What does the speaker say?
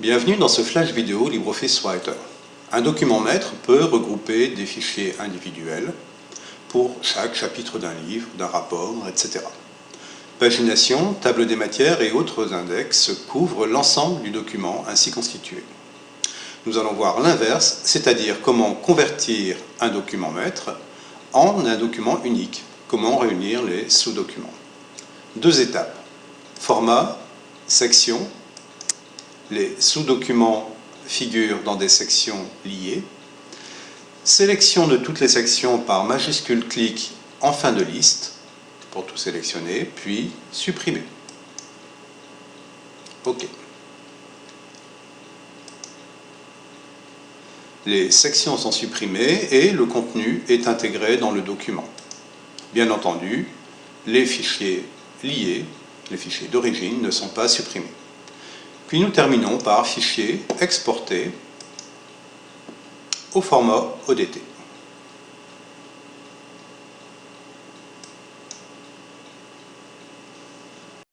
Bienvenue dans ce flash vidéo LibreOffice Writer. Un document maître peut regrouper des fichiers individuels pour chaque chapitre d'un livre, d'un rapport, etc. Pagination, table des matières et autres index couvrent l'ensemble du document ainsi constitué. Nous allons voir l'inverse, c'est-à-dire comment convertir un document maître en un document unique, comment réunir les sous-documents. Deux étapes. Format, section. Les sous-documents figurent dans des sections liées. Sélection de toutes les sections par majuscule clic en fin de liste pour tout sélectionner, puis supprimer. OK. Les sections sont supprimées et le contenu est intégré dans le document. Bien entendu, les fichiers liés, les fichiers d'origine, ne sont pas supprimés. Puis nous terminons par fichier exporté au format ODT.